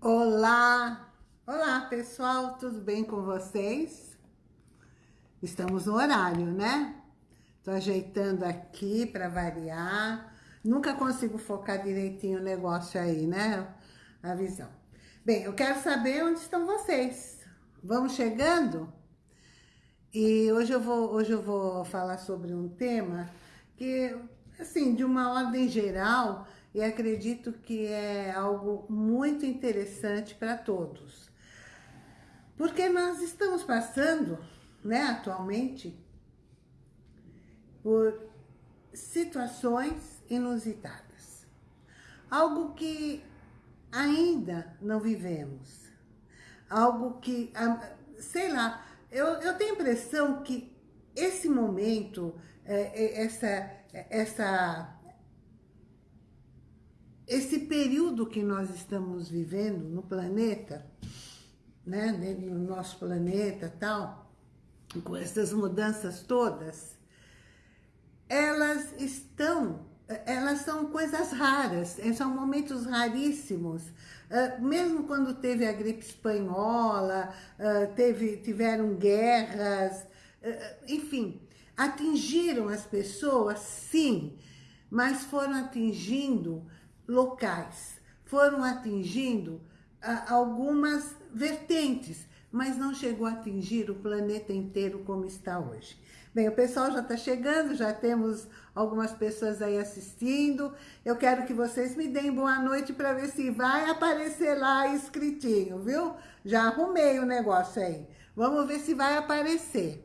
Olá! Olá, pessoal, tudo bem com vocês? Estamos no horário, né? Tô ajeitando aqui para variar. Nunca consigo focar direitinho o negócio aí, né? A visão. Bem, eu quero saber onde estão vocês. Vamos chegando? E hoje eu vou, hoje eu vou falar sobre um tema que, assim, de uma ordem geral, e acredito que é algo muito interessante para todos. Porque nós estamos passando, né, atualmente, por situações inusitadas. Algo que ainda não vivemos. Algo que, ah, sei lá, eu, eu tenho a impressão que esse momento, é, é, essa, essa esse período que nós estamos vivendo no planeta, né, no nosso planeta tal, com essas mudanças todas, elas estão, elas são coisas raras, são momentos raríssimos. Uh, mesmo quando teve a gripe espanhola, uh, teve, tiveram guerras, enfim, atingiram as pessoas, sim, mas foram atingindo locais. Foram atingindo ah, algumas vertentes, mas não chegou a atingir o planeta inteiro como está hoje. Bem, o pessoal já está chegando, já temos algumas pessoas aí assistindo. Eu quero que vocês me deem boa noite para ver se vai aparecer lá escritinho, viu? Já arrumei o negócio aí. Vamos ver se vai aparecer,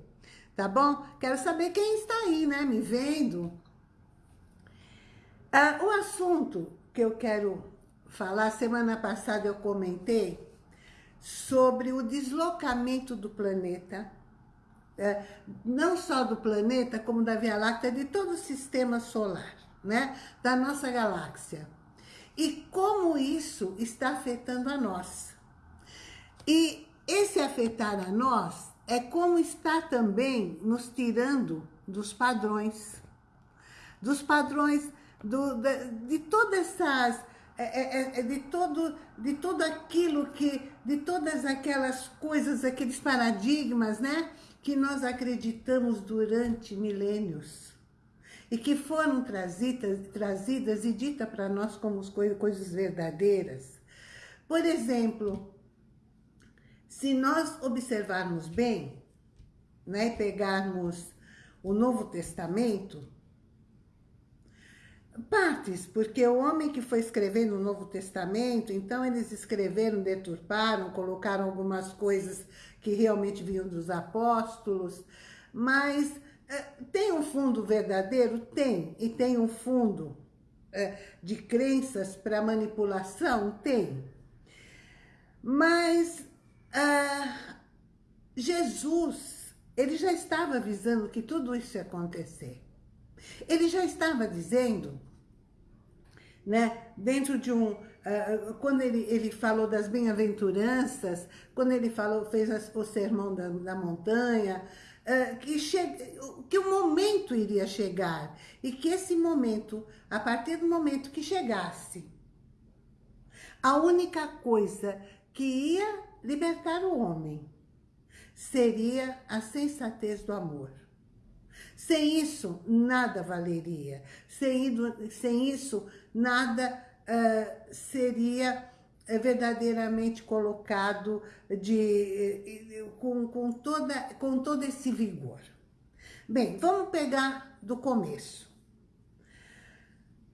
tá bom? Quero saber quem está aí, né, me vendo. Ah, o assunto que eu quero falar, semana passada eu comentei sobre o deslocamento do planeta, é, não só do planeta, como da Via Láctea, de todo o sistema solar, né? da nossa galáxia. E como isso está afetando a nós. E esse afetar a nós é como está também nos tirando dos padrões. Dos padrões do, de, de todas essas, é, é, é, é, de, todo, de tudo aquilo que, de todas aquelas coisas, aqueles paradigmas, né? Que nós acreditamos durante milênios. E que foram trazidas, trazidas e ditas para nós como coisas verdadeiras. Por exemplo, se nós observarmos bem, né, pegarmos o Novo Testamento, Partes, porque o homem que foi escrever no Novo Testamento, então eles escreveram, deturparam, colocaram algumas coisas que realmente vinham dos apóstolos, mas é, tem um fundo verdadeiro? Tem, e tem um fundo é, de crenças para manipulação? Tem. Mas ah, Jesus, ele já estava avisando que tudo isso ia acontecer. Ele já estava dizendo, né, dentro de um, uh, quando ele, ele falou das bem-aventuranças, quando ele falou, fez as, o sermão da, da montanha, uh, que, che, que o momento iria chegar, e que esse momento, a partir do momento que chegasse, a única coisa que ia libertar o homem seria a sensatez do amor. Sem isso, nada valeria. Sem, sem isso, nada uh, seria eh, verdadeiramente colocado de, com, com, toda, com todo esse vigor. Bem, vamos pegar do começo.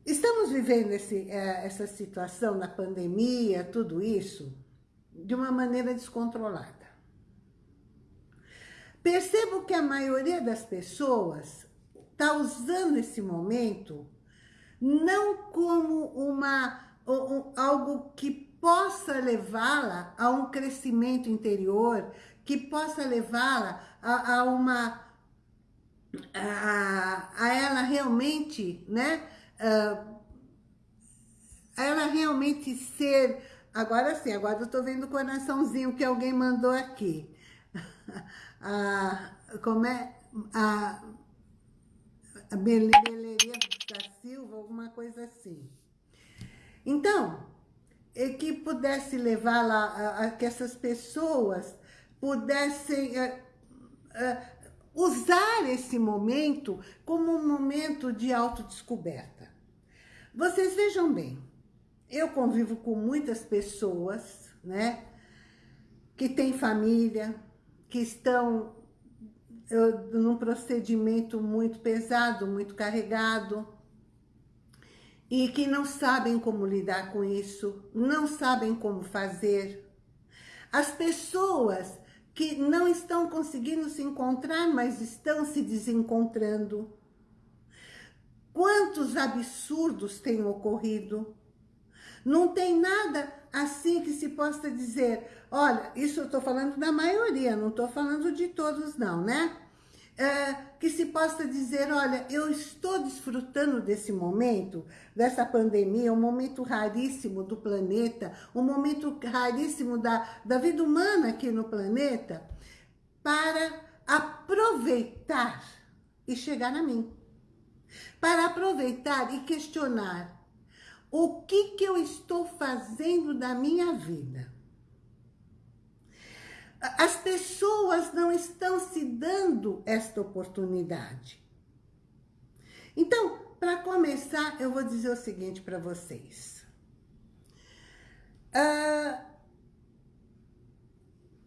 Estamos vivendo esse, essa situação da pandemia, tudo isso, de uma maneira descontrolada. Percebo que a maioria das pessoas está usando esse momento não como uma, um, algo que possa levá-la a um crescimento interior, que possa levá-la a, a, uma... A, a, ela realmente, né? A ela realmente ser... Agora sim, agora eu tô vendo o coraçãozinho que alguém mandou aqui. a, como é, a, a Beleria da Silva, alguma coisa assim. Então, que pudesse levar lá, a, a, que essas pessoas pudessem a, a, usar esse momento como um momento de autodescoberta. Vocês vejam bem, eu convivo com muitas pessoas, né, que têm família, que estão eu, num procedimento muito pesado, muito carregado, e que não sabem como lidar com isso, não sabem como fazer. As pessoas que não estão conseguindo se encontrar, mas estão se desencontrando. Quantos absurdos têm ocorrido? Não tem nada assim que se possa dizer, olha, isso eu estou falando da maioria, não estou falando de todos não, né? É, que se possa dizer, olha, eu estou desfrutando desse momento, dessa pandemia, um momento raríssimo do planeta, um momento raríssimo da, da vida humana aqui no planeta, para aproveitar e chegar a mim. Para aproveitar e questionar o que, que eu estou fazendo da minha vida. As pessoas não estão se dando esta oportunidade. Então, para começar, eu vou dizer o seguinte para vocês. Uh,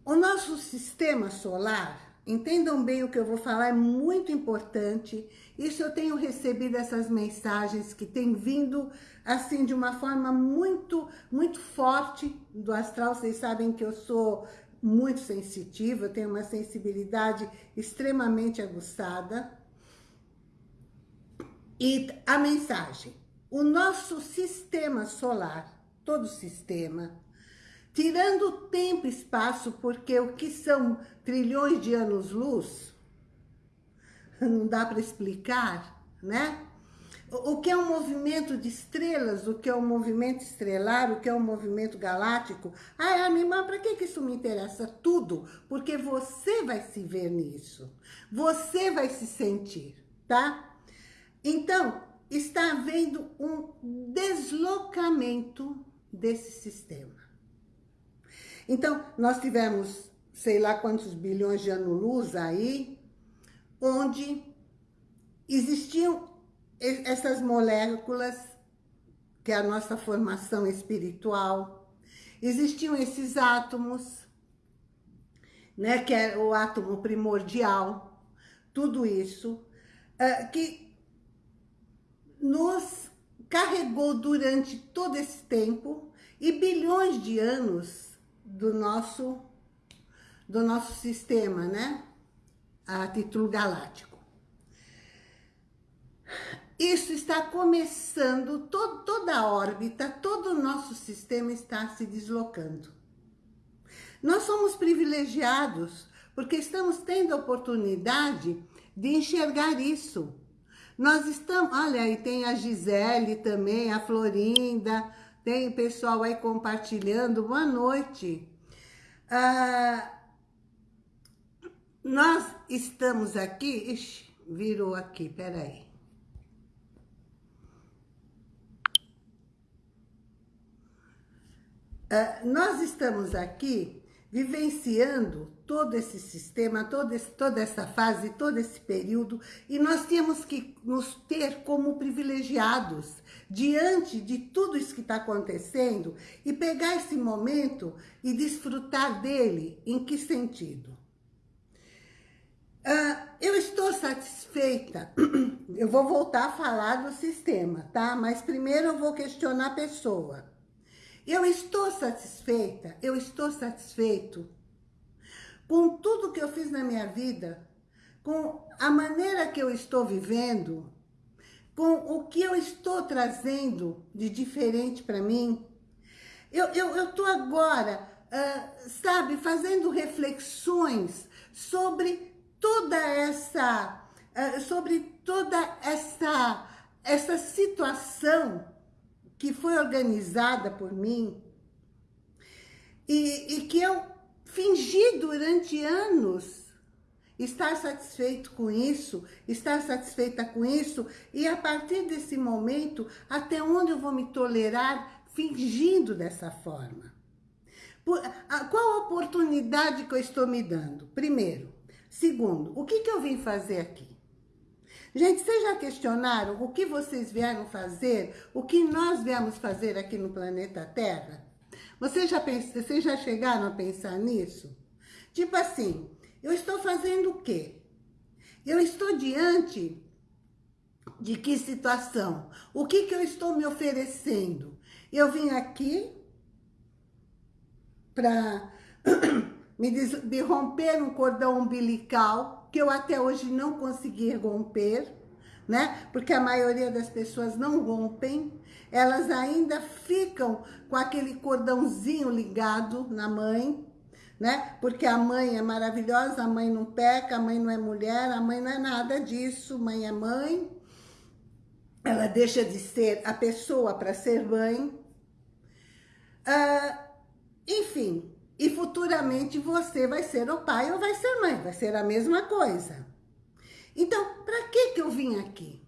o nosso sistema solar Entendam bem o que eu vou falar, é muito importante. Isso eu tenho recebido essas mensagens que têm vindo, assim, de uma forma muito, muito forte do astral. Vocês sabem que eu sou muito sensitiva, eu tenho uma sensibilidade extremamente aguçada. E a mensagem, o nosso sistema solar, todo sistema, tirando tempo e espaço, porque o que são trilhões de anos-luz, não dá para explicar, né? O que é um movimento de estrelas, o que é um movimento estrelar, o que é um movimento galáctico. Ai, animal, para que, que isso me interessa? Tudo, porque você vai se ver nisso. Você vai se sentir, tá? Então, está havendo um deslocamento desse sistema. Então, nós tivemos, sei lá quantos bilhões de anos-luz aí, onde existiam essas moléculas, que é a nossa formação espiritual, existiam esses átomos, né, que é o átomo primordial, tudo isso, uh, que nos carregou durante todo esse tempo e bilhões de anos do nosso, do nosso sistema, né? A título galáctico. Isso está começando, toda a órbita, todo o nosso sistema está se deslocando. Nós somos privilegiados porque estamos tendo a oportunidade de enxergar isso. Nós estamos, olha aí, tem a Gisele também, a Florinda, tem pessoal aí compartilhando. Boa noite. Ah, nós estamos aqui... Ixi, virou aqui, peraí. Ah, nós estamos aqui vivenciando todo esse sistema, todo esse, toda essa fase, todo esse período, e nós temos que nos ter como privilegiados diante de tudo isso que está acontecendo e pegar esse momento e desfrutar dele. Em que sentido? Uh, eu estou satisfeita, eu vou voltar a falar do sistema, tá? Mas primeiro eu vou questionar a pessoa. Eu estou satisfeita, eu estou satisfeito com tudo que eu fiz na minha vida, com a maneira que eu estou vivendo, com o que eu estou trazendo de diferente para mim. Eu estou eu, eu agora, uh, sabe, fazendo reflexões sobre toda essa, uh, sobre toda essa, essa situação que foi organizada por mim e, e que eu fingi durante anos estar satisfeito com isso, estar satisfeita com isso, e a partir desse momento, até onde eu vou me tolerar fingindo dessa forma. Por, a, qual a oportunidade que eu estou me dando? Primeiro. Segundo, o que, que eu vim fazer aqui? Gente, vocês já questionaram o que vocês vieram fazer, o que nós viemos fazer aqui no planeta Terra? Vocês já, vocês já chegaram a pensar nisso? Tipo assim, eu estou fazendo o quê? Eu estou diante de que situação? O que, que eu estou me oferecendo? Eu vim aqui para me, me romper um cordão umbilical que eu até hoje não consegui romper, né? Porque a maioria das pessoas não rompem, elas ainda ficam com aquele cordãozinho ligado na mãe, né? Porque a mãe é maravilhosa, a mãe não peca, a mãe não é mulher, a mãe não é nada disso, mãe é mãe. Ela deixa de ser a pessoa para ser mãe. Ah, enfim, e futuramente você vai ser o pai ou vai ser mãe, vai ser a mesma coisa. Então, para que que eu vim aqui?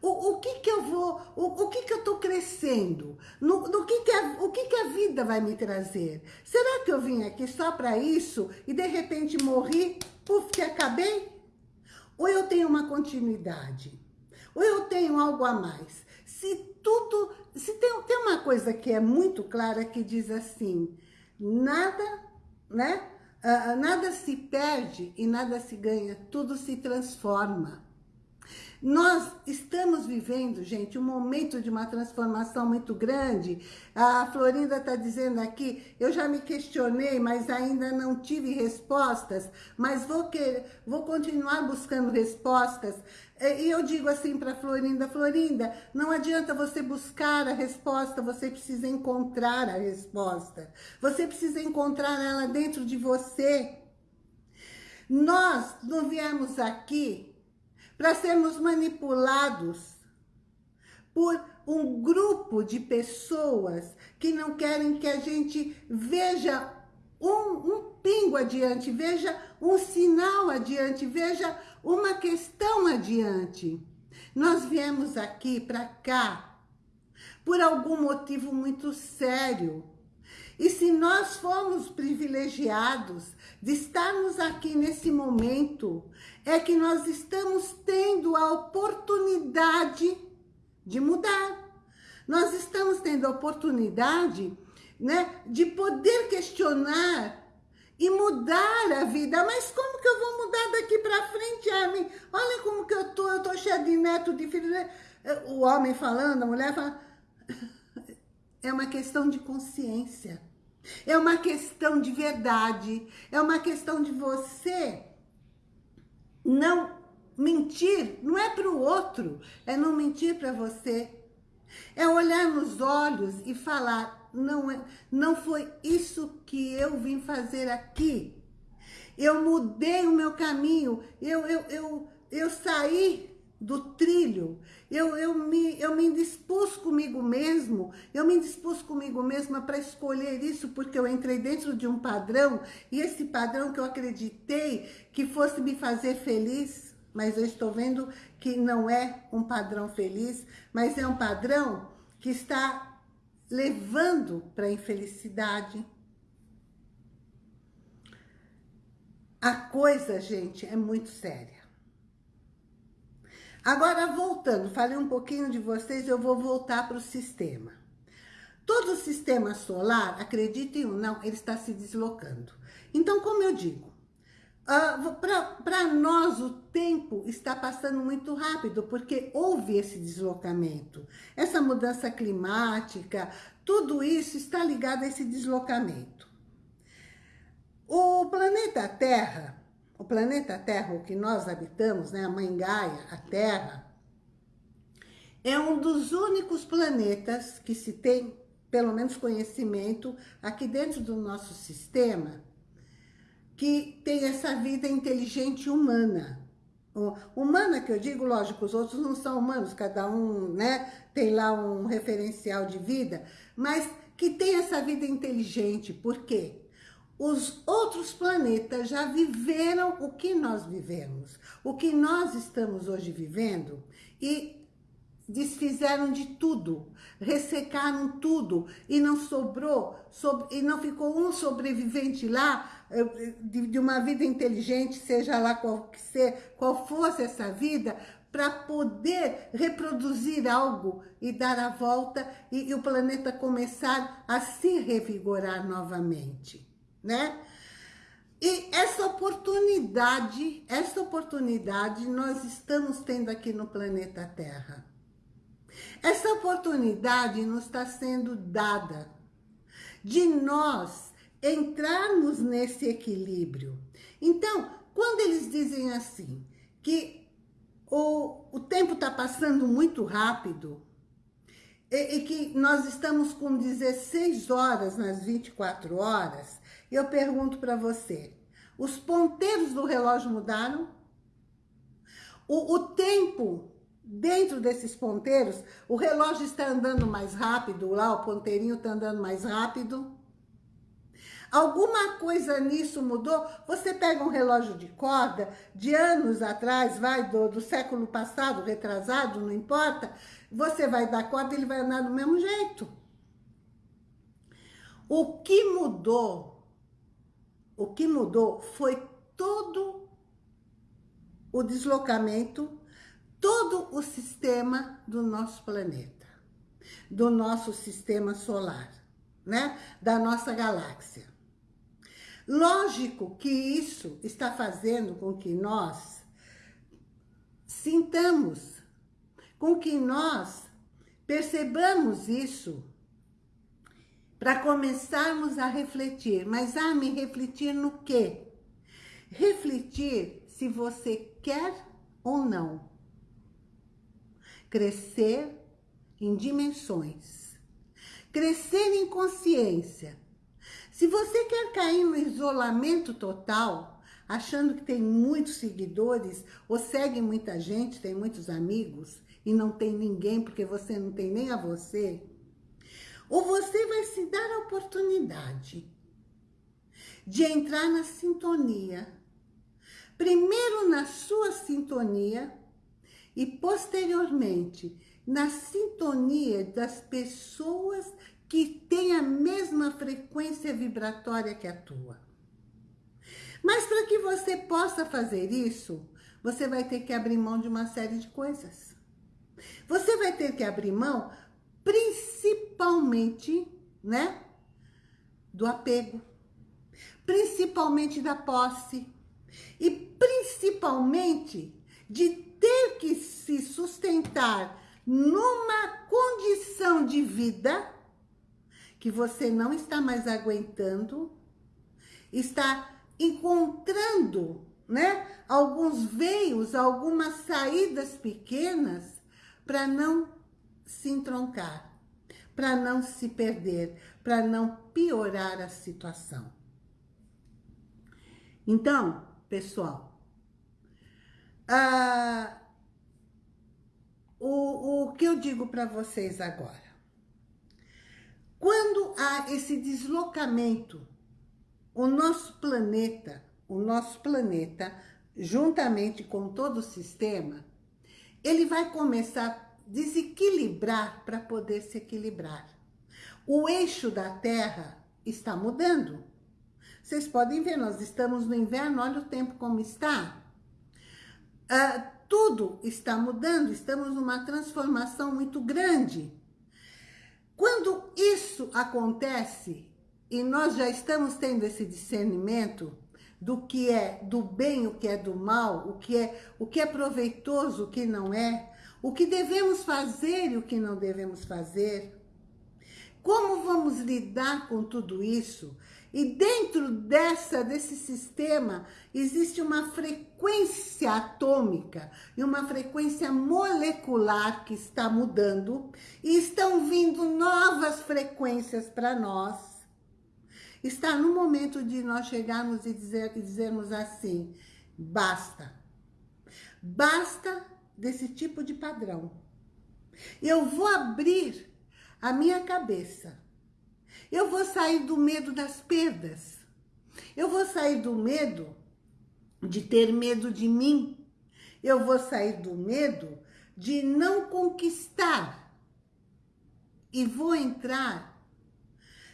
O, o que que eu vou, o, o que que eu estou crescendo? No, no que que a, o que que a vida vai me trazer? Será que eu vim aqui só para isso e de repente morri, puf, que acabei? Ou eu tenho uma continuidade? Ou eu tenho algo a mais? Se tudo, se tem, tem uma coisa que é muito clara que diz assim, nada, né? Uh, nada se perde e nada se ganha, tudo se transforma. Nós estamos vivendo, gente, um momento de uma transformação muito grande. A Florinda está dizendo aqui, eu já me questionei, mas ainda não tive respostas, mas vou, querer, vou continuar buscando respostas. E eu digo assim para Florinda, Florinda, não adianta você buscar a resposta, você precisa encontrar a resposta. Você precisa encontrar ela dentro de você. Nós não viemos aqui para sermos manipulados por um grupo de pessoas que não querem que a gente veja um, um pingo adiante, veja um sinal adiante, veja uma questão adiante. Nós viemos aqui para cá por algum motivo muito sério. E se nós formos privilegiados de estarmos aqui nesse momento, é que nós estamos tendo a oportunidade de mudar. Nós estamos tendo a oportunidade né, de poder questionar e mudar a vida. Mas como que eu vou mudar daqui para frente, Armin? Olha como que eu tô, eu tô cheia de neto, de filho. Né? O homem falando, a mulher falando. É uma questão de consciência. É uma questão de verdade. É uma questão de você não mentir. Não é para o outro, é não mentir para você. É olhar nos olhos e falar, não, é, não foi isso que eu vim fazer aqui. Eu mudei o meu caminho, eu, eu, eu, eu saí do trilho, eu, eu, me, eu me indispus comigo mesmo, eu me indispus comigo mesma para escolher isso, porque eu entrei dentro de um padrão, e esse padrão que eu acreditei que fosse me fazer feliz, mas eu estou vendo que não é um padrão feliz, mas é um padrão que está levando para a infelicidade. A coisa, gente, é muito séria. Agora, voltando, falei um pouquinho de vocês, eu vou voltar para o sistema. Todo o sistema solar, acreditem ou não, ele está se deslocando. Então, como eu digo, Uh, ah, Para nós, o tempo está passando muito rápido, porque houve esse deslocamento. Essa mudança climática, tudo isso está ligado a esse deslocamento. O planeta Terra, o planeta Terra, o que nós habitamos, né, a Mãe Gaia, a Terra, é um dos únicos planetas que se tem, pelo menos conhecimento, aqui dentro do nosso sistema, que tem essa vida inteligente humana. Humana que eu digo, lógico, os outros não são humanos, cada um né, tem lá um referencial de vida, mas que tem essa vida inteligente, por quê? Os outros planetas já viveram o que nós vivemos, o que nós estamos hoje vivendo, e desfizeram de tudo, ressecaram tudo e não sobrou, e não ficou um sobrevivente lá eh, de, uma vida inteligente, seja lá qual, ser, qual fosse essa vida, para poder reproduzir algo e dar a volta e, e, o planeta começar a se revigorar novamente, né? E essa oportunidade, essa oportunidade nós estamos tendo aqui no planeta Terra. Essa oportunidade nos está sendo dada de nós entrarmos nesse equilíbrio. Então, quando eles dizem assim, que o, o tempo está passando muito rápido, e, e, que nós estamos com 16 horas nas 24 horas, eu pergunto para você, os ponteiros do relógio mudaram? O, o tempo dentro desses ponteiros, o relógio está andando mais rápido, lá o ponteirinho está andando mais rápido. Alguma coisa nisso mudou? Você pega um relógio de corda de anos atrás, vai do, do século passado, retrasado, não importa. Você vai dar corda e ele vai andar do mesmo jeito. O que mudou, o que mudou foi todo o deslocamento todo o sistema do nosso planeta, do nosso sistema solar, né? Da nossa galáxia. Lógico que isso está fazendo com que nós sintamos, com que nós percebamos isso para começarmos a refletir. Mas, ah, me refletir no quê? Refletir se você quer ou não crescer em dimensões, crescer em consciência. Se você quer cair no isolamento total, achando que tem muitos seguidores, ou segue muita gente, tem muitos amigos, e não tem ninguém porque você não tem nem a você, ou você vai se dar a oportunidade de entrar na sintonia. Primeiro na sua sintonia, e posteriormente na sintonia das pessoas que têm a mesma frequência vibratória que a tua. Mas para que você possa fazer isso, você vai ter que abrir mão de uma série de coisas. Você vai ter que abrir mão, principalmente, né, do apego, principalmente da posse. E principalmente de ter que se sustentar numa condição de vida que você não está mais aguentando, está encontrando né, alguns veios, algumas saídas pequenas para não se entroncar, para não se perder, para não piorar a situação. Então, pessoal, ah, o, o que eu digo para vocês agora? Quando há esse deslocamento, o nosso planeta, o nosso planeta, juntamente com todo o sistema, ele vai começar desequilibrar para poder se equilibrar. O eixo da Terra está mudando. Vocês podem ver, nós estamos no inverno, olha o tempo como está. Ah, tudo está mudando, estamos numa transformação muito grande. Quando isso acontece, e nós já estamos tendo esse discernimento do que é do bem, o que é do mal, o que é, o que é proveitoso, o que não é, o que devemos fazer e o que não devemos fazer, como vamos lidar com tudo isso? E dentro dessa, desse sistema, existe uma frequência atômica e uma frequência molecular que está mudando e estão vindo novas frequências para nós. Está no momento de nós chegarmos e, dizer, e dizermos assim, basta. Basta desse tipo de padrão. Eu vou abrir a minha cabeça eu vou sair do medo das perdas. Eu vou sair do medo de ter medo de mim. Eu vou sair do medo de não conquistar e vou entrar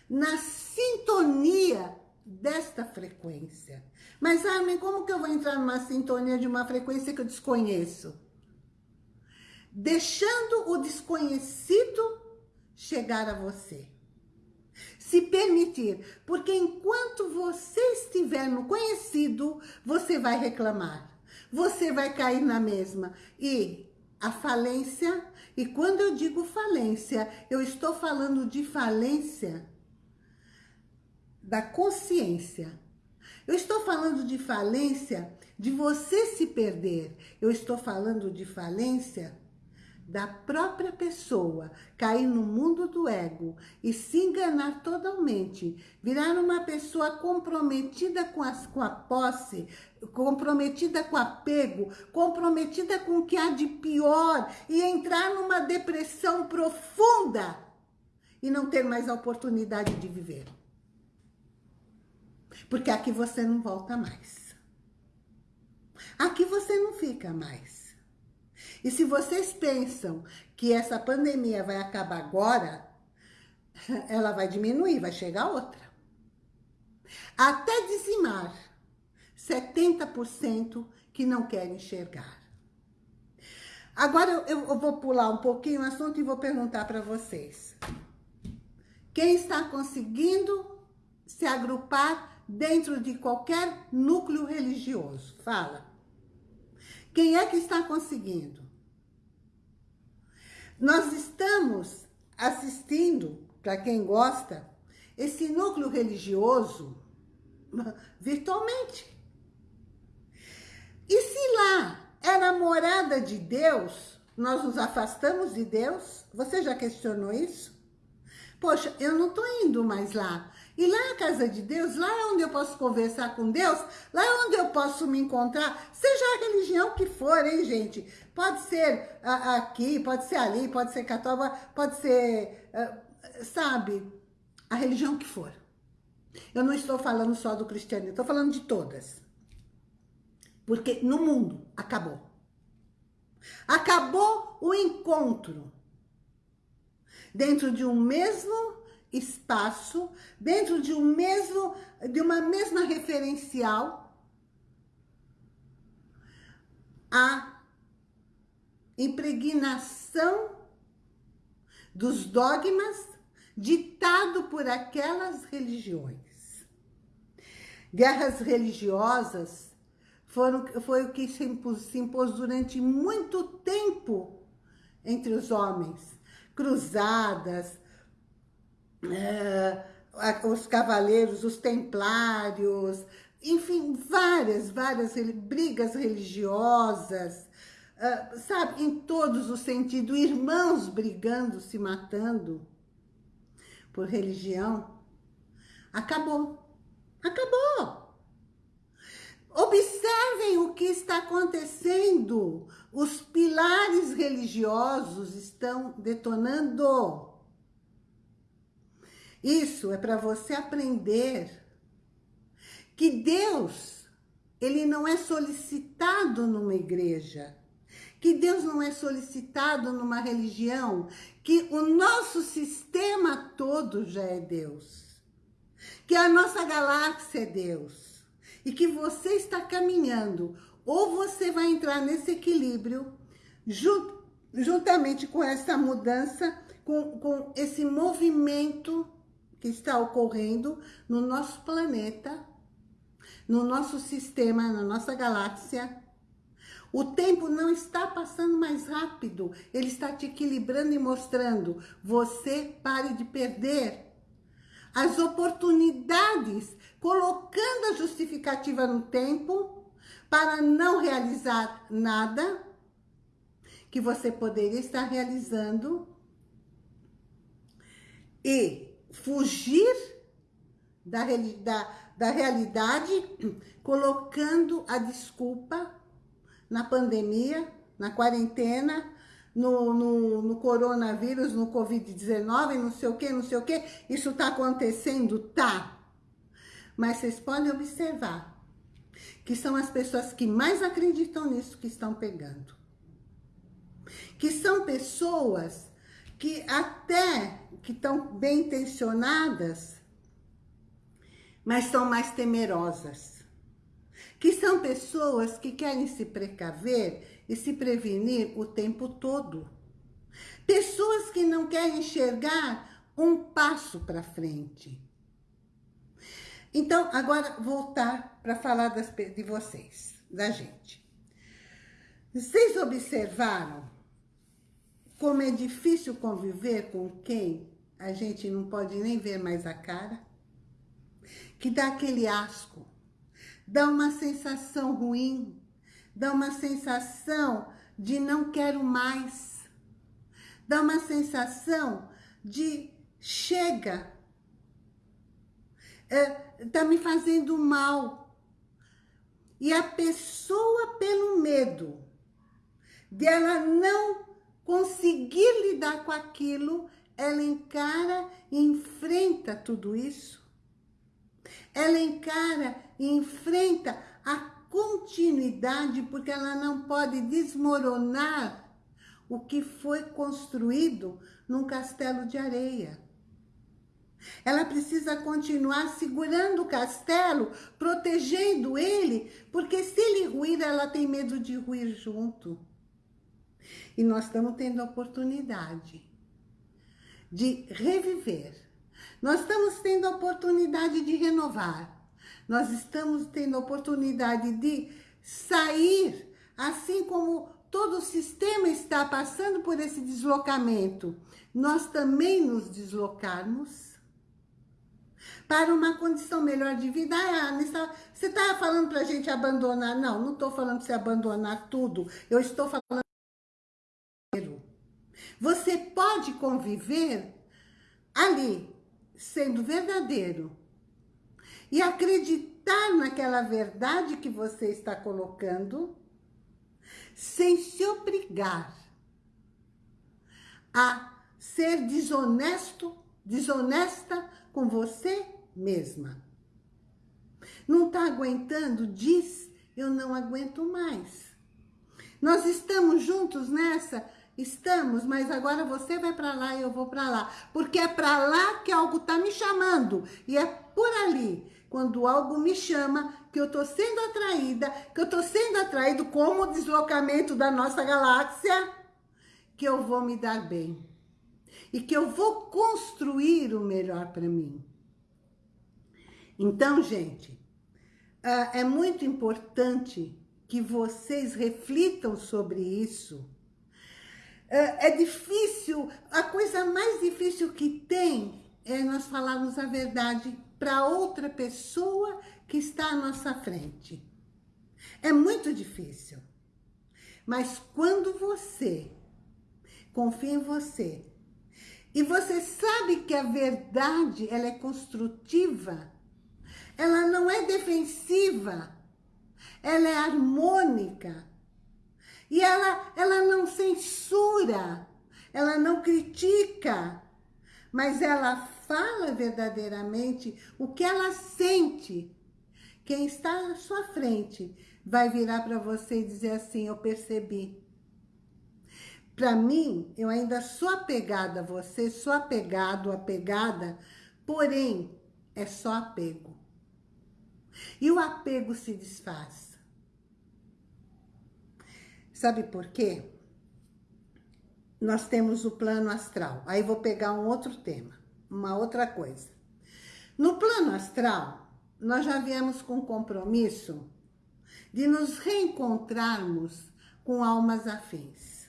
na sintonia desta frequência. Mas, Armin, como que eu vou entrar numa sintonia de uma frequência que eu desconheço? Deixando o desconhecido chegar a você. Se permitir, porque enquanto você estiver no conhecido, você vai reclamar. Você vai cair na mesma. E a falência, e quando eu digo falência, eu estou falando de falência da consciência. Eu estou falando de falência de você se perder. Eu estou falando de falência da própria pessoa cair no mundo do ego e se enganar totalmente, virar uma pessoa comprometida com, as, com a posse, comprometida com apego, comprometida com o que há de pior e entrar numa depressão profunda e não ter mais a oportunidade de viver. Porque aqui você não volta mais. Aqui você não fica mais. E se vocês pensam que essa pandemia vai acabar agora, ela vai diminuir, vai chegar outra. Até dizimar 70% que não querem enxergar. Agora eu, vou pular um pouquinho o assunto e vou perguntar para vocês. Quem está conseguindo se agrupar dentro de qualquer núcleo religioso? Fala. Quem é que está conseguindo? Nós estamos assistindo, para quem gosta, esse núcleo religioso virtualmente. E se lá era morada de Deus, nós nos afastamos de Deus? Você já questionou isso? Poxa, eu não estou indo mais lá. E lá a casa de Deus, lá é onde eu posso conversar com Deus, lá é onde eu posso me encontrar, seja a religião que for, hein, gente? Pode ser aqui, pode ser ali, pode ser católica, pode ser, sabe, a religião que for. Eu não estou falando só do cristianismo, estou falando de todas. Porque no mundo acabou. Acabou o encontro dentro de um mesmo espaço, dentro de, um mesmo, de uma mesma referencial, a impregnação dos dogmas ditado por aquelas religiões. Guerras religiosas foram, foi o que se impôs, se impôs durante muito tempo entre os homens. Cruzadas, é, os cavaleiros, os templários, enfim, várias, várias brigas religiosas, uh, sabe, em todos os sentidos, irmãos brigando, se matando por religião. Acabou. Acabou. Observem o que está acontecendo. Os pilares religiosos estão detonando. Isso é para você aprender que Deus, ele não é solicitado numa igreja, que Deus não é solicitado numa religião, que o nosso sistema todo já é Deus, que a nossa galáxia é Deus, e que você está caminhando, ou você vai entrar nesse equilíbrio, juntamente com essa mudança, com, com esse movimento que está ocorrendo no nosso planeta, no nosso sistema, na nossa galáxia. O tempo não está passando mais rápido, ele está te equilibrando e mostrando. Você pare de perder as oportunidades, colocando a justificativa no tempo para não realizar nada que você poderia estar realizando e fugir da, da, da realidade, colocando a desculpa na pandemia, na quarentena, no, no, no coronavírus, no Covid-19, não sei o que, não sei o que. Isso está acontecendo? Tá. Mas vocês podem observar que são as pessoas que mais acreditam nisso que estão pegando. que são pessoas que até que estão bem intencionadas, mas são mais temerosas. Que são pessoas que querem se precaver e se prevenir o tempo todo. Pessoas que não querem enxergar um passo para frente. Então, agora voltar para falar das, de vocês, da gente. Vocês observaram como é difícil conviver com quem a gente não pode nem ver mais a cara? Que dá aquele asco, dá uma sensação ruim, dá uma sensação de não quero mais, dá uma sensação de chega, é, tá me fazendo mal. E a pessoa, pelo medo de ela não conseguir lidar com aquilo, ela encara e enfrenta tudo isso. Ela encara e enfrenta a continuidade, porque ela não pode desmoronar o que foi construído num castelo de areia. Ela precisa continuar segurando o castelo, protegendo ele, porque se ele ruir, ela tem medo de ruir junto. E nós estamos tendo a oportunidade de reviver. Nós estamos tendo a oportunidade de renovar. Nós estamos tendo a oportunidade de sair, assim como todo o sistema está passando por esse deslocamento. Nós também nos deslocarmos para uma condição melhor de vida. Ah, você está falando para a gente abandonar? Não, não estou falando para você abandonar tudo. Eu estou falando você pode conviver ali, sendo verdadeiro, e acreditar naquela verdade que você está colocando, sem se obrigar a ser desonesto, desonesta com você mesma. Não está aguentando? Diz, eu não aguento mais. Nós estamos juntos nessa Estamos, mas agora você vai para lá e eu vou para lá. Porque é para lá que algo está me chamando. E é por ali, quando algo me chama, que eu estou sendo atraída, que eu estou sendo atraído como o deslocamento da nossa galáxia, que eu vou me dar bem. E que eu vou construir o melhor para mim. Então, gente, ah, é muito importante que vocês reflitam sobre isso, é, é difícil, a coisa mais difícil que tem é nós falarmos a verdade para outra pessoa que está à nossa frente. É muito difícil. Mas quando você confia em você e você sabe que a verdade ela é construtiva, ela não é defensiva, ela é harmônica, e ela, ela não censura, ela não critica, mas ela fala verdadeiramente o que ela sente. Quem está à sua frente vai virar para você e dizer assim, eu percebi. Para mim, eu ainda sou apegada a você, sou apegado, apegada, porém, é só apego. E o apego se desfaz. Sabe por quê? Nós temos o plano astral. Aí vou pegar um outro tema, uma outra coisa. No plano astral, nós já viemos com compromisso de nos reencontrarmos com almas afins.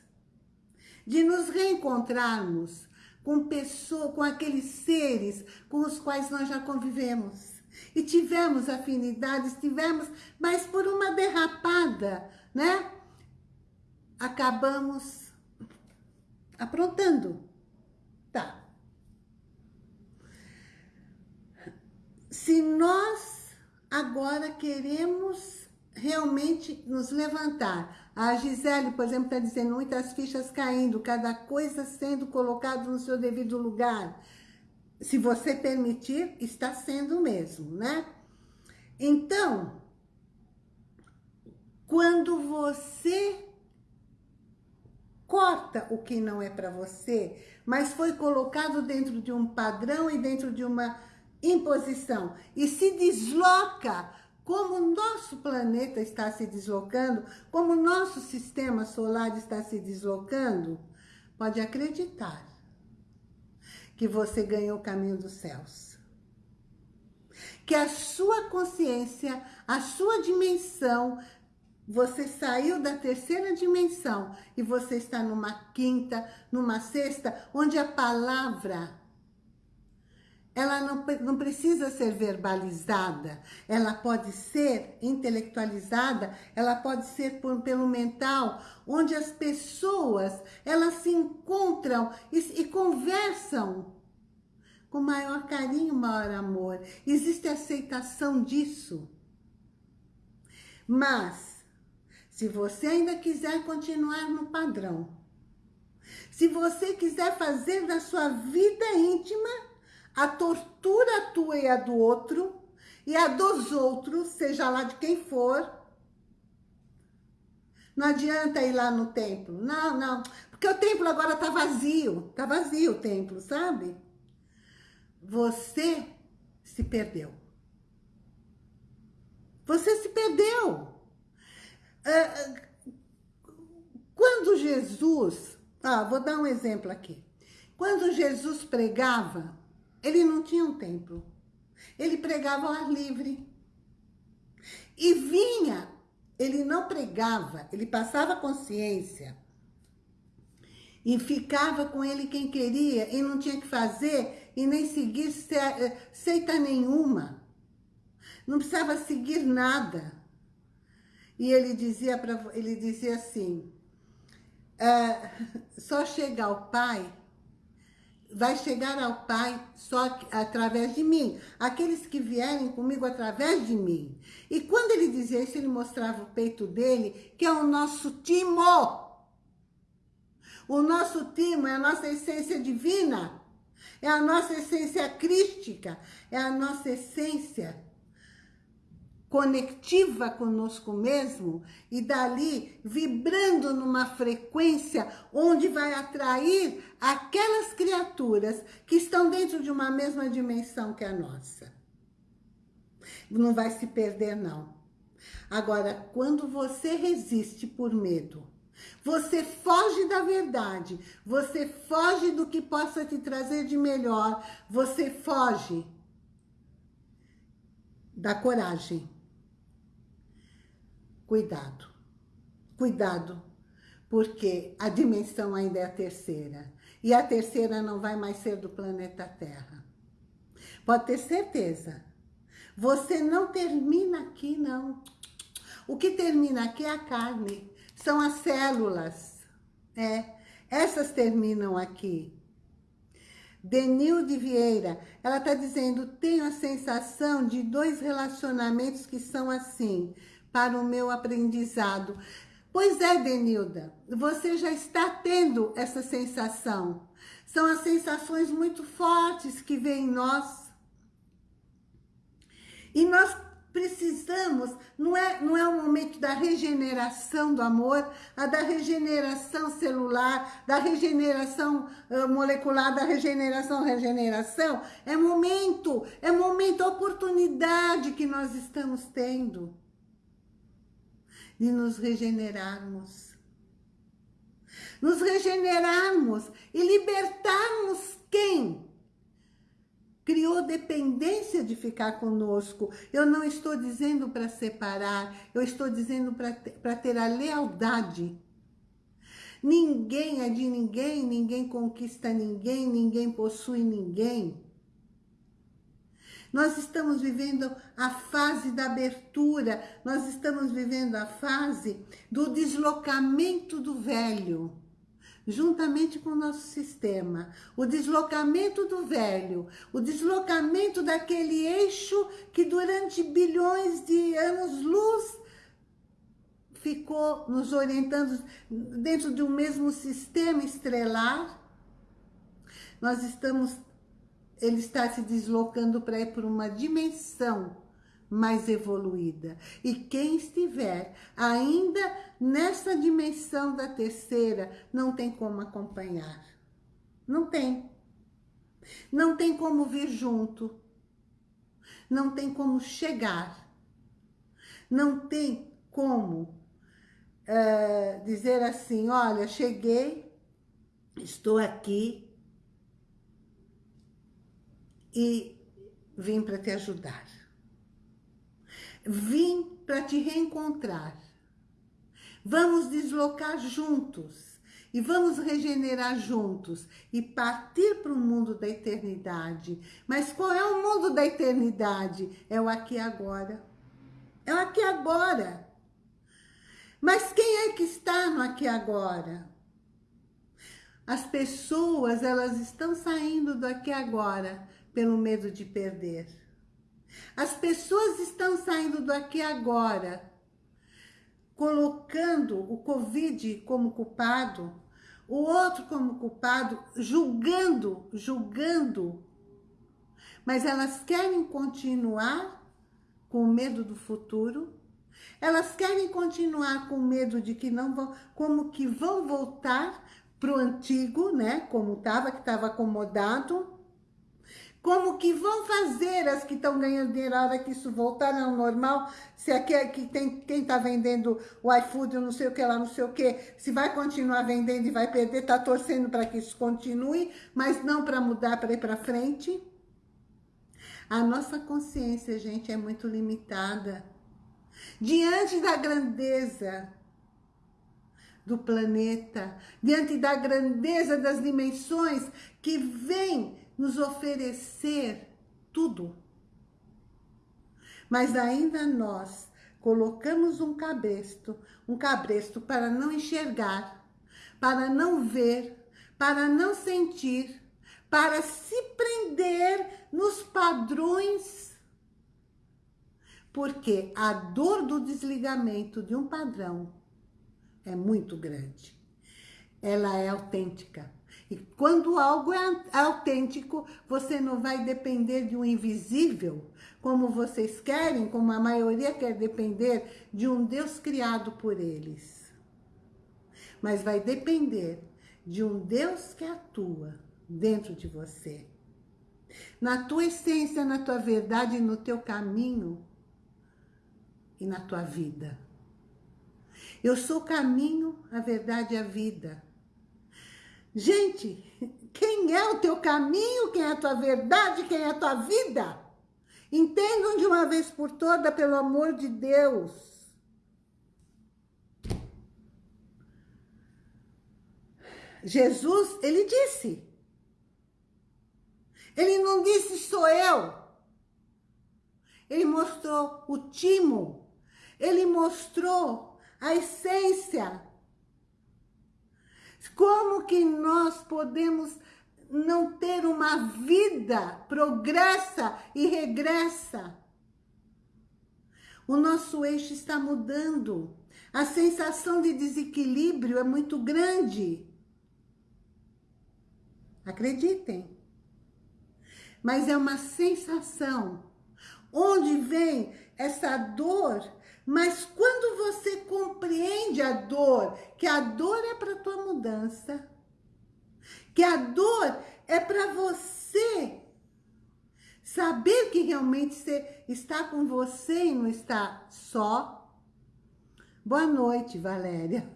De nos reencontrarmos com pessoas, com aqueles seres com os quais nós já convivemos. E tivemos afinidades, tivemos, mas por uma derrapada, né? Acabamos aprontando. Tá. Se nós agora queremos realmente nos levantar, a Gisele, por exemplo, está dizendo muitas fichas caindo, cada coisa sendo colocada no seu devido lugar. Se você permitir, está sendo mesmo, né? Então, quando você corta o que não é para você, mas foi colocado dentro de um padrão e dentro de uma imposição. E se desloca como o nosso planeta está se deslocando, como o nosso sistema solar está se deslocando, pode acreditar que você ganhou o caminho dos céus. Que a sua consciência, a sua dimensão, você saiu da terceira dimensão e você está numa quinta, numa sexta, onde a palavra ela não, não precisa ser verbalizada, ela pode ser intelectualizada, ela pode ser por, pelo mental, onde as pessoas, elas se encontram e, e conversam com maior carinho, maior amor. Existe aceitação disso. Mas, se você ainda quiser continuar no padrão, se você quiser fazer da sua vida íntima a tortura tua e a do outro, e a dos outros, seja lá de quem for. Não adianta ir lá no templo. Não, não. Porque o templo agora tá vazio. Tá vazio o templo, sabe? Você se perdeu. Você se perdeu. É, quando Jesus... Ah, vou dar um exemplo aqui. Quando Jesus pregava, ele não tinha um templo. Ele pregava ao ar livre. E vinha, ele não pregava, ele passava consciência. E ficava com ele quem queria, e não tinha que fazer, e nem seguir seita nenhuma. Não precisava seguir nada. E ele dizia, pra, ele dizia assim, ah, só chega ao Pai vai chegar ao Pai só através de mim. Aqueles que vierem comigo através de mim. E quando ele dizia isso, ele mostrava o peito dele, que é o nosso timo. O nosso timo é a nossa essência divina. É a nossa essência crística. É a nossa essência conectiva conosco mesmo e dali vibrando numa frequência onde vai atrair aquelas criaturas que estão dentro de uma mesma dimensão que a nossa. Não vai se perder, não. Agora, quando você resiste por medo, você foge da verdade, você foge do que possa te trazer de melhor, você foge da coragem Cuidado, cuidado, porque a dimensão ainda é a terceira. E a terceira não vai mais ser do planeta Terra. Pode ter certeza. Você não termina aqui, não. O que termina aqui é a carne. São as células. É, essas terminam aqui. Denilde Vieira, ela está dizendo, tenho a sensação de dois relacionamentos que são assim para o meu aprendizado. Pois é, Denilda, você já está tendo essa sensação. São as sensações muito fortes que vêm em nós. E nós precisamos, não é, não é o momento da regeneração do amor, a da regeneração celular, da regeneração uh, molecular, da regeneração, regeneração, é momento, é momento, oportunidade que nós estamos tendo de nos regenerarmos. Nos regenerarmos e libertarmos quem? Criou dependência de ficar conosco. Eu não estou dizendo para separar, eu estou dizendo para ter, ter a lealdade. Ninguém é de ninguém, ninguém conquista ninguém, ninguém possui ninguém. Nós estamos vivendo a fase da abertura, nós estamos vivendo a fase do deslocamento do velho, juntamente com o nosso sistema. O deslocamento do velho, o deslocamento daquele eixo que durante bilhões de anos-luz ficou nos orientando dentro de um mesmo sistema estrelar. Nós estamos ele está se deslocando para ir para uma dimensão mais evoluída. E quem estiver ainda nessa dimensão da terceira, não tem como acompanhar. Não tem. Não tem como vir junto. Não tem como chegar. Não tem como é, dizer assim, olha, cheguei, estou aqui e vim para te ajudar. Vim para te reencontrar. Vamos deslocar juntos e vamos regenerar juntos e partir para o mundo da eternidade. Mas qual é o mundo da eternidade? É o aqui e agora. É o aqui e agora. Mas quem é que está no aqui e agora? As pessoas, elas estão saindo do aqui e agora pelo medo de perder. As pessoas estão saindo do aqui e agora, colocando o Covid como culpado, o outro como culpado, julgando, julgando. Mas elas querem continuar com medo do futuro, elas querem continuar com medo de que não vão, como que vão voltar para o antigo, né? Como estava, que estava acomodado, como que vão fazer as que estão ganhando dinheiro a hora que isso voltar ao normal? Se aqui é que tem quem está vendendo o iFood, não sei o que lá, não sei o que, se vai continuar vendendo e vai perder, está torcendo para que isso continue, mas não para mudar, para ir para frente. A nossa consciência, gente, é muito limitada. Diante da grandeza do planeta, diante da grandeza das dimensões que vem nos oferecer tudo. Mas ainda nós colocamos um cabresto, um cabresto para não enxergar, para não ver, para não sentir, para se prender nos padrões. Porque a dor do desligamento de um padrão é muito grande. Ela é autêntica. E quando algo é autêntico, você não vai depender de um invisível, como vocês querem, como a maioria quer depender de um Deus criado por eles. Mas vai depender de um Deus que atua dentro de você. Na tua essência, na tua verdade, no teu caminho e na tua vida. Eu sou o caminho, a verdade e a vida. Gente, quem é o teu caminho, quem é a tua verdade, quem é a tua vida? Entendam de uma vez por toda, pelo amor de Deus. Jesus, ele disse. Ele não disse sou eu. Ele mostrou o timo. Ele mostrou a essência como que nós podemos não ter uma vida progressa e regressa? O nosso eixo está mudando. A sensação de desequilíbrio é muito grande. Acreditem. Mas é uma sensação. Onde vem essa dor mas quando você compreende a dor, que a dor é para tua mudança, que a dor é para você saber que realmente você está com você e não está só. Boa noite, Valéria.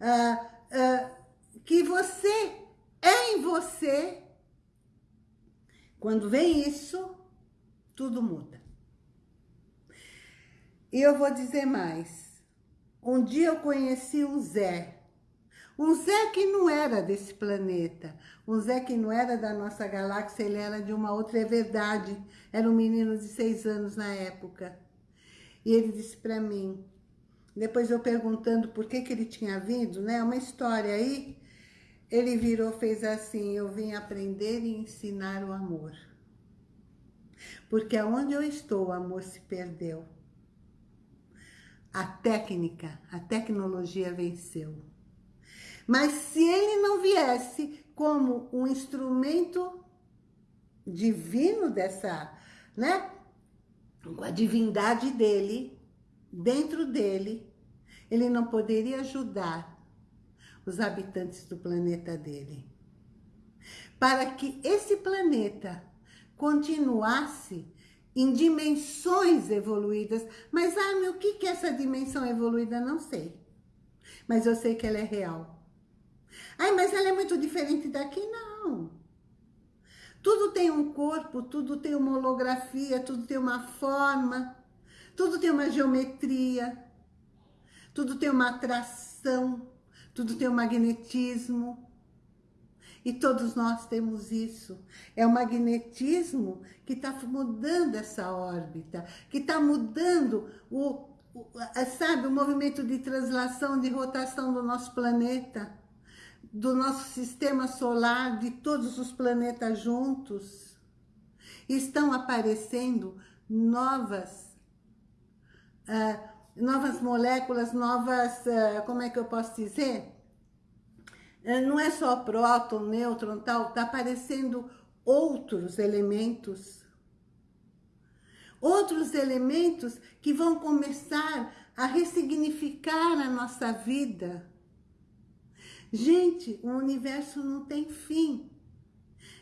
Uh, uh, que você é em você. Quando vem isso, tudo muda. E eu vou dizer mais. Um dia eu conheci um Zé. Um Zé que não era desse planeta. Um Zé que não era da nossa galáxia, ele era de uma outra, é verdade. Era um menino de seis anos na época. E ele disse para mim, depois eu perguntando por que, que ele tinha vindo, né? Uma história aí. Ele virou, fez assim, eu vim aprender e ensinar o amor. Porque aonde eu estou, o amor se perdeu a técnica, a tecnologia venceu. Mas se ele não viesse como um instrumento divino dessa, né? com a divindade dele, dentro dele, ele não poderia ajudar os habitantes do planeta dele. Para que esse planeta continuasse em dimensões evoluídas. Mas, meu, o que é essa dimensão evoluída? Não sei. Mas eu sei que ela é real. Ai, mas ela é muito diferente daqui? Não. Tudo tem um corpo, tudo tem uma holografia, tudo tem uma forma, tudo tem uma geometria, tudo tem uma atração, tudo tem um magnetismo. E todos nós temos isso. É o magnetismo que está mudando essa órbita, que está mudando o, o, sabe, o movimento de translação, de rotação do nosso planeta, do nosso sistema solar, de todos os planetas juntos. Estão aparecendo novas, uh, novas moléculas, novas, uh, como é que eu posso dizer? É, não é só próton, nêutron, tal, está aparecendo outros elementos. Outros elementos que vão começar a ressignificar a nossa vida. Gente, o universo não tem fim.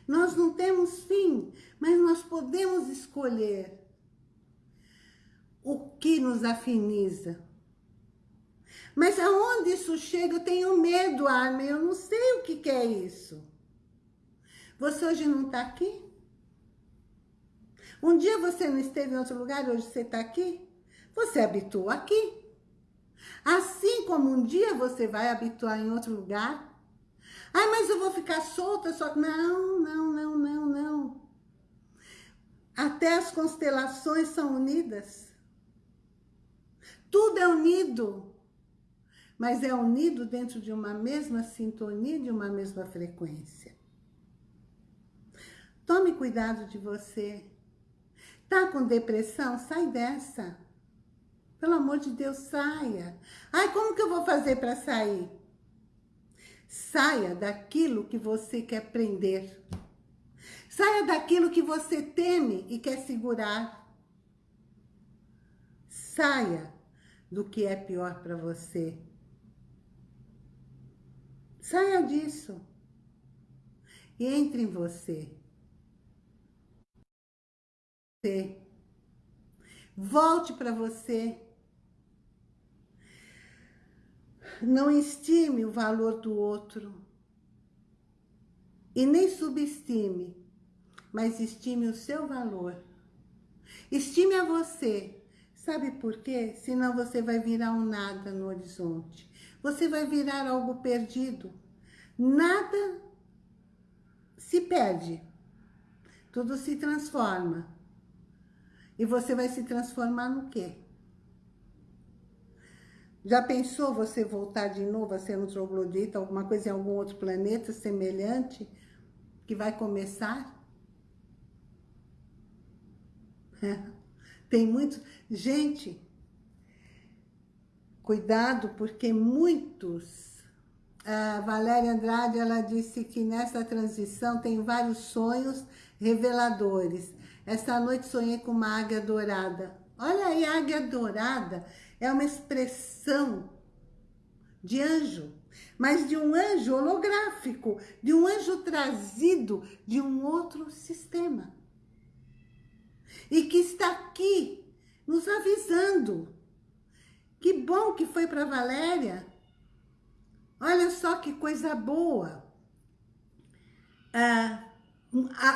Nós não temos fim, mas nós podemos escolher o que nos afiniza. Mas aonde isso chega, eu tenho medo, Armin, eu não sei o que, que é isso. Você hoje não está aqui? Um dia você não esteve em outro lugar, hoje você está aqui? Você habitou aqui. Assim como um dia você vai habituar em outro lugar. Ai, mas eu vou ficar solta só que... Não, não, não, não, não. Até as constelações são unidas. Tudo é unido mas é unido dentro de uma mesma sintonia, de uma mesma frequência. Tome cuidado de você. Tá com depressão? Sai dessa. Pelo amor de Deus, saia. Ai, como que eu vou fazer para sair? Saia daquilo que você quer prender. Saia daquilo que você teme e quer segurar. Saia do que é pior para você. Saia disso. E entre em você. Você. Volte para você. Não estime o valor do outro. E nem subestime, mas estime o seu valor. Estime a você. Sabe por quê? Senão você vai virar um nada no horizonte você vai virar algo perdido. Nada se perde, tudo se transforma. E você vai se transformar no quê? Já pensou você voltar de novo a ser um troglodita, alguma coisa em algum outro planeta semelhante que vai começar? Tem muito... Gente, Cuidado, porque muitos... A Valéria Andrade, ela disse que nessa transição tem vários sonhos reveladores. Essa noite sonhei com uma águia dourada. Olha aí, águia dourada é uma expressão de anjo, mas de um anjo holográfico, de um anjo trazido de um outro sistema. E que está aqui nos avisando que bom que foi para Valéria. Olha só que coisa boa. Ah,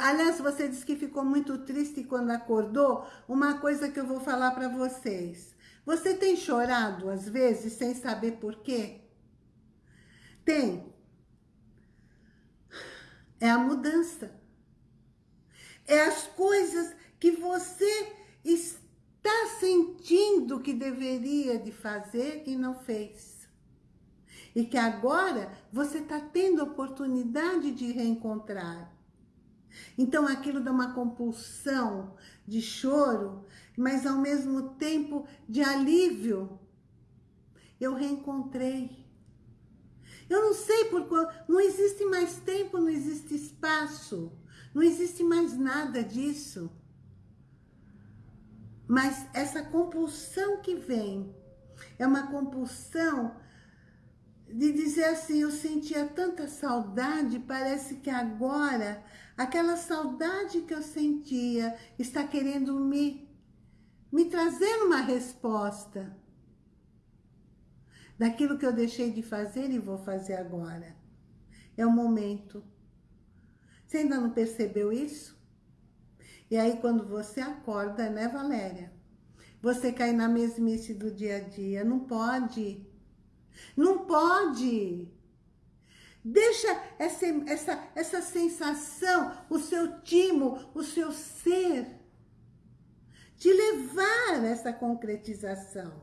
aliás, você disse que ficou muito triste quando acordou. Uma coisa que eu vou falar para vocês. Você tem chorado, às vezes, sem saber por quê? Tem. É a mudança. É as coisas que você está sentindo que deveria de fazer e não fez. E que agora você está tendo oportunidade de reencontrar. Então aquilo dá uma compulsão de choro, mas ao mesmo tempo de alívio. Eu reencontrei. Eu não sei por qual, não existe mais tempo, não existe espaço, não existe mais nada disso. Mas essa compulsão que vem, é uma compulsão de dizer assim, eu sentia tanta saudade, parece que agora, aquela saudade que eu sentia está querendo me, me trazer uma resposta daquilo que eu deixei de fazer e vou fazer agora. É o momento. Você ainda não percebeu isso? E aí quando você acorda, né Valéria? Você cai na mesmice do dia a dia. Não pode. Não pode. Deixa essa, essa, essa sensação, o seu timo, o seu ser, te levar a essa concretização.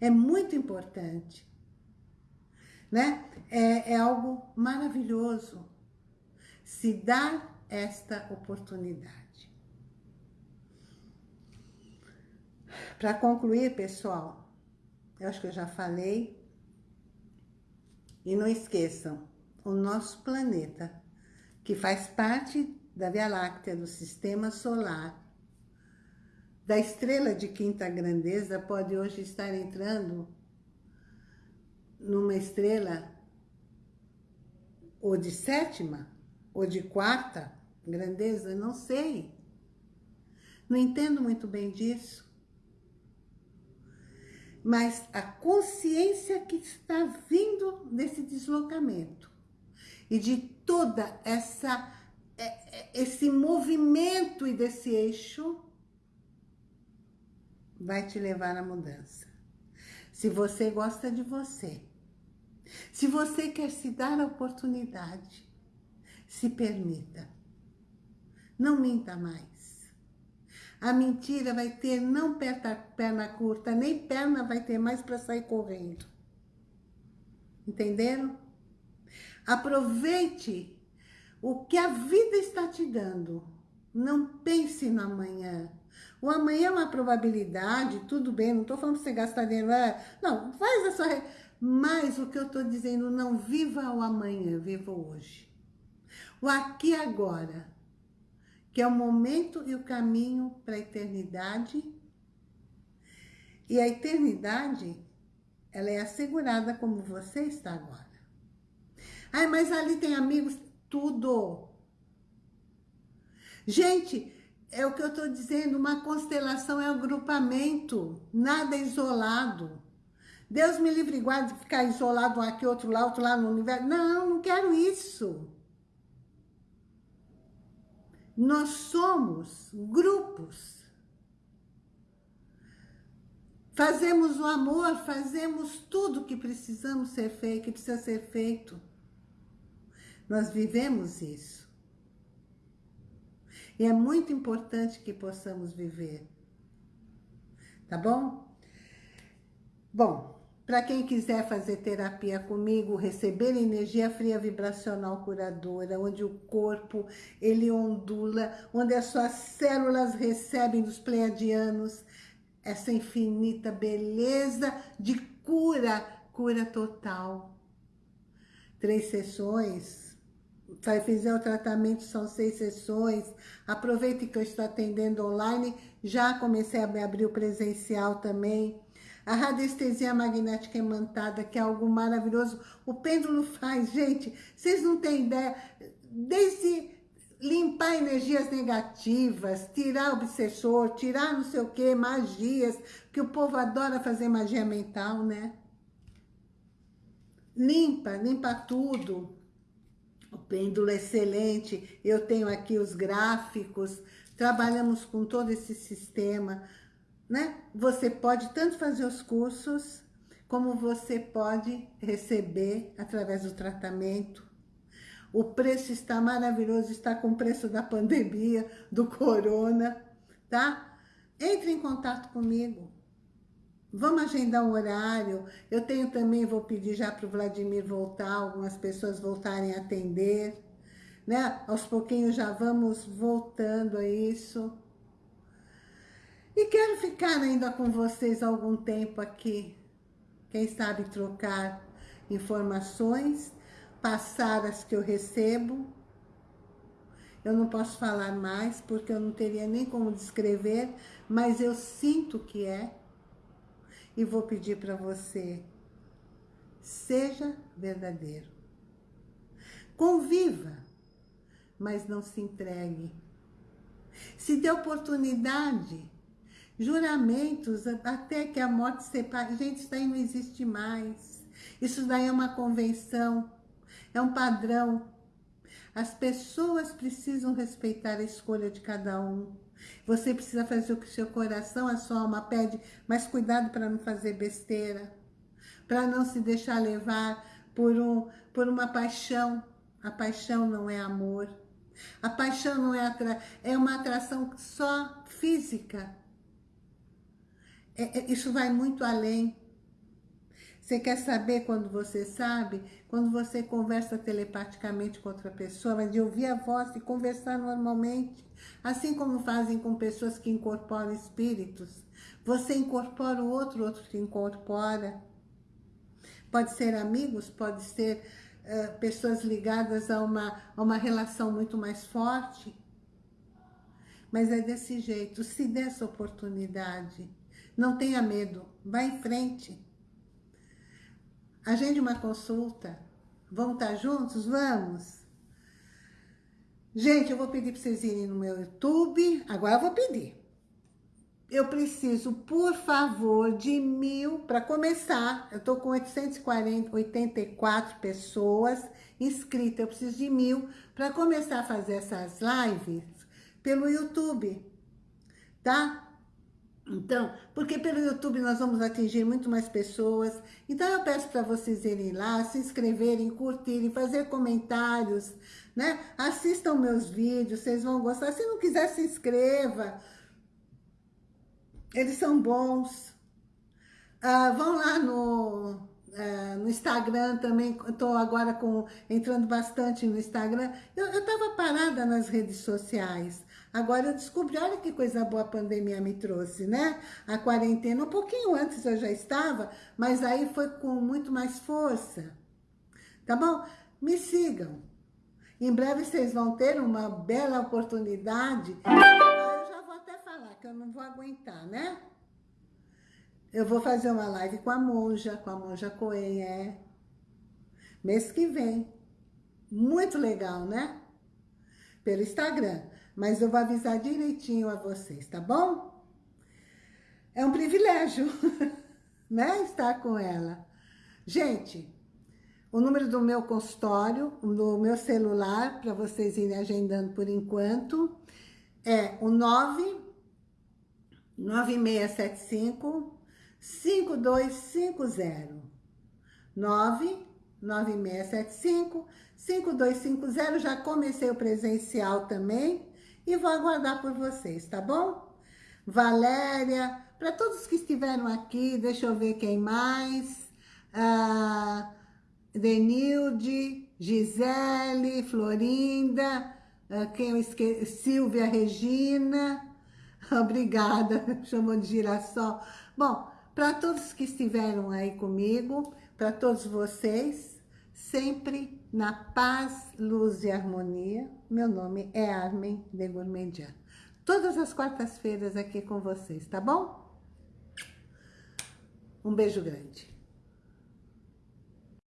É muito importante. Né? É, é algo maravilhoso se dar esta oportunidade. Para concluir, pessoal, eu acho que eu já falei. E não esqueçam, o nosso planeta, que faz parte da Via Láctea, do Sistema Solar, da estrela de quinta grandeza, pode hoje estar entrando numa estrela ou de sétima, ou de quarta grandeza, não sei. Não entendo muito bem disso mas a consciência que está vindo desse deslocamento e de toda essa é, é, esse movimento e desse eixo vai te levar à mudança. Se você gosta de você, se você quer se dar a oportunidade, se permita. Não minta mais. A mentira vai ter não perna, perna curta, nem perna vai ter mais para sair correndo. Entenderam? Aproveite o que a vida está te dando. Não pense no amanhã. O amanhã é uma probabilidade, tudo bem, não estou falando para você gastar dinheiro. É, não, faz a sua... Mas o que eu estou dizendo, não viva o amanhã, viva hoje. O aqui e agora que é o momento e o caminho para a eternidade. E a eternidade, ela é assegurada como você está agora. Ai, mas ali tem amigos, tudo. Gente, é o que eu estou dizendo, uma constelação é um agrupamento, nada é isolado. Deus me livre e guarde de ficar isolado aqui, outro lá, outro lá no universo. Não, não quero isso. Nós somos grupos. Fazemos o amor, fazemos tudo que precisamos ser feito, que precisa ser feito. Nós vivemos isso. E é muito importante que possamos viver. Tá bom? Bom, para quem quiser fazer terapia comigo, receber energia fria vibracional curadora, onde o corpo ele ondula, onde as suas células recebem dos pleiadianos essa infinita beleza de cura, cura total. Três sessões, vai fizer o tratamento, são seis sessões. Aproveite que eu estou atendendo online, já comecei a abrir o presencial também a radiestesia magnética imantada, que é algo maravilhoso. O pêndulo faz, gente, vocês não têm ideia, desde limpar energias negativas, tirar obsessor, tirar não sei o que, magias, que o povo adora fazer magia mental, né? Limpa, limpa tudo. O pêndulo é excelente, eu tenho aqui os gráficos, trabalhamos com todo esse sistema, né? Você pode tanto fazer os cursos, como você pode receber através do tratamento. O preço está maravilhoso, está com o preço da pandemia, do corona, tá? Entre em contato comigo. Vamos agendar um horário. Eu tenho também, vou pedir já para o Vladimir voltar, algumas pessoas voltarem a atender. Né? Aos pouquinhos já vamos voltando a isso. E quero ficar ainda com vocês algum tempo aqui. Quem sabe trocar informações, passar as que eu recebo Eu não posso falar mais, porque eu não teria nem como descrever, mas eu sinto que é. E vou pedir para você, seja verdadeiro. Conviva, mas não se entregue. Se dê oportunidade, juramentos, até que a morte separe. Gente, isso daí não existe mais. Isso daí é uma convenção, é um padrão. As pessoas precisam respeitar a escolha de cada um. Você precisa fazer o que seu coração, a sua alma pede, mas cuidado para não fazer besteira, para não se deixar levar por, um, por uma paixão. A paixão não é amor. A paixão não é, atra é uma atração só física. É, é, isso vai muito além. Você quer saber quando você sabe? Quando você conversa telepaticamente com outra pessoa, mas de ouvir a voz e conversar normalmente. Assim como fazem com pessoas que incorporam espíritos. Você incorpora o outro, o outro te incorpora. Pode ser amigos, pode ser uh, pessoas ligadas a uma, a uma relação muito mais forte. Mas é desse jeito, se dê essa oportunidade. Não tenha medo, vá em frente. Agende uma consulta. Vamos estar juntos? Vamos? Gente, eu vou pedir para vocês irem no meu YouTube. Agora eu vou pedir. Eu preciso, por favor, de mil, para começar, eu estou com 884 pessoas inscritas, eu preciso de mil para começar a fazer essas lives pelo YouTube, tá? Então, porque pelo YouTube nós vamos atingir muito mais pessoas. Então eu peço para vocês irem lá, se inscreverem, curtirem, fazer comentários, né? Assistam meus vídeos, vocês vão gostar. Se não quiser, se inscreva. Eles são bons. Ah, vão lá no, é, no Instagram também, estou agora com, entrando bastante no Instagram. Eu estava parada nas redes sociais. Agora eu descobri, olha que coisa boa a pandemia me trouxe, né? A quarentena, um pouquinho antes eu já estava, mas aí foi com muito mais força. Tá bom? Me sigam. Em breve vocês vão ter uma bela oportunidade. Eu já vou até falar que eu não vou aguentar, né? Eu vou fazer uma live com a monja, com a monja Coen, é. Mês que vem. Muito legal, né? Pelo Instagram mas eu vou avisar direitinho a vocês, tá bom? É um privilégio, né, estar com ela. Gente, o número do meu consultório, do meu celular, para vocês irem agendando por enquanto, é o 9 9675 5250. 9 9675 5250. Já comecei o presencial também e vou aguardar por vocês, tá bom? Valéria, para todos que estiveram aqui, deixa eu ver quem mais. Ah, Denilde, Gisele, Florinda, ah, quem eu esqueci, Silvia Regina, obrigada, chamou de girassol. Bom, para todos que estiveram aí comigo, para todos vocês, sempre na paz, luz e harmonia. Meu nome é Armin de Gourmandian. Todas as quartas-feiras aqui com vocês, tá bom? Um beijo grande.